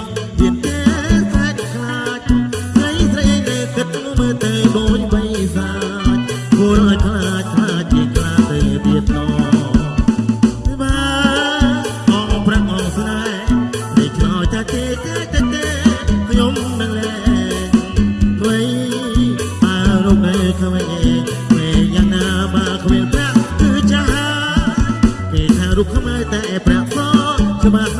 ពិតមានតែខ្លាចខ្លាចស្រីស្រីលើគិតមើលទៅដូចបីសាចគួរឲ្យខ្លាចខ្លាចជាខ្លាទៅទៀតណោបាទអងប្រាំងអងស្នេហ៍នេះខ្លោចតែទេតែទេខ្ញុំនឹងលែងអ្វីបើរកនៅក្មេងពេលយ៉ាងណាបើគ្មានប្រាក់គឺចាគេថារូបខ្មែរតែប្រាក់ផងច្បាស់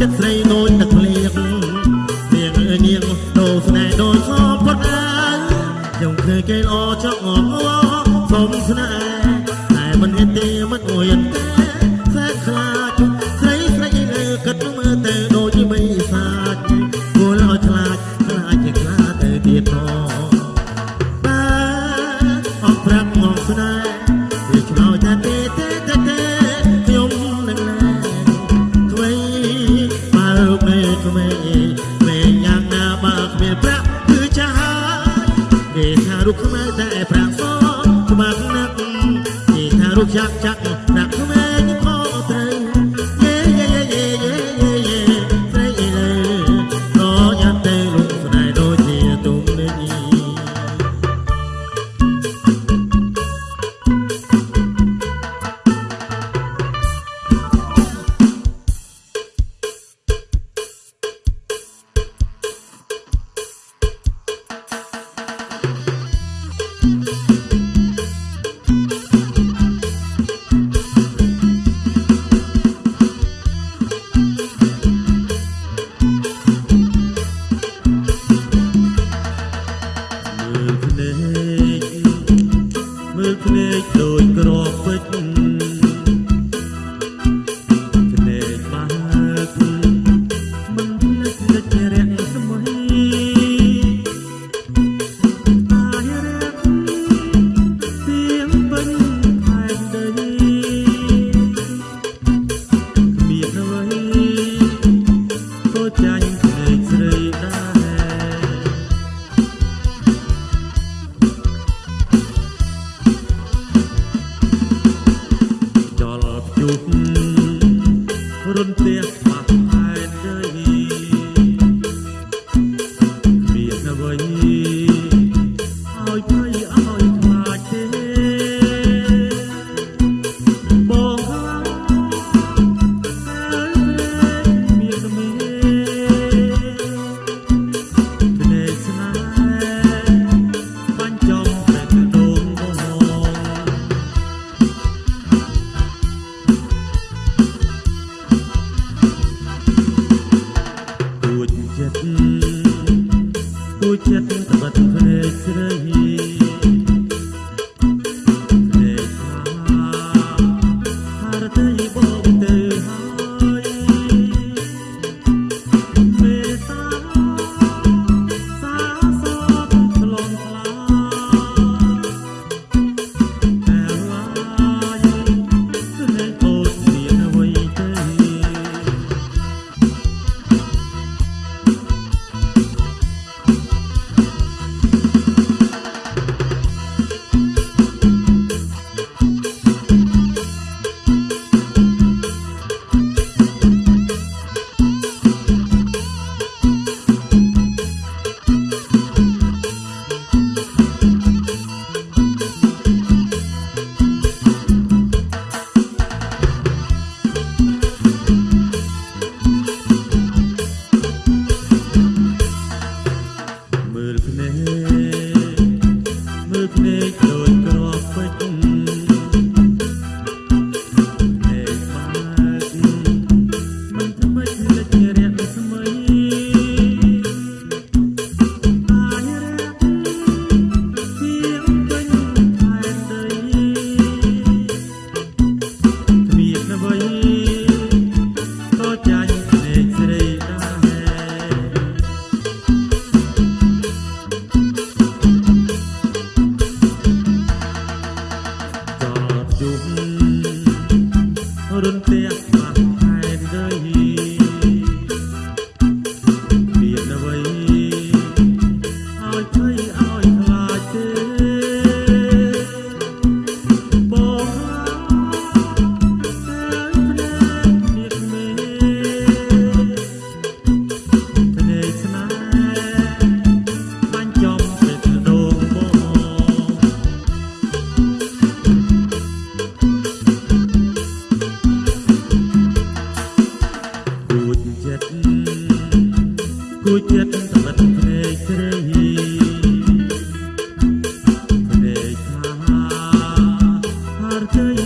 ចិត្តស្រីនួនទឹកលៀងនាងអើយនាងដូរស្នេហ៍ដូចខោផុតឡើងខ្ញុំឃើញគេល្អចង់អបអរសុំស្នេហ៍តែមិនហ៊ានទេមិនអួយទេខ្លាចខ្លាចស្រីស្រីលើគិតមើលទៅដូចមិនសាចគួរឲ្យខ្លាចខ្លាចជាខ្លាទៅទៀតផងបាទអត់ប្រាក់មកស្នេហ៍ តែប្រាក់សងច្បាស់ណាស់គេថារូបចាក់ចាក់ រុនព្រះ ទួយចិត្តសម្រាប់ភ្នែកជ្រៅហ៊ីភ្នែកថាហារជ័យ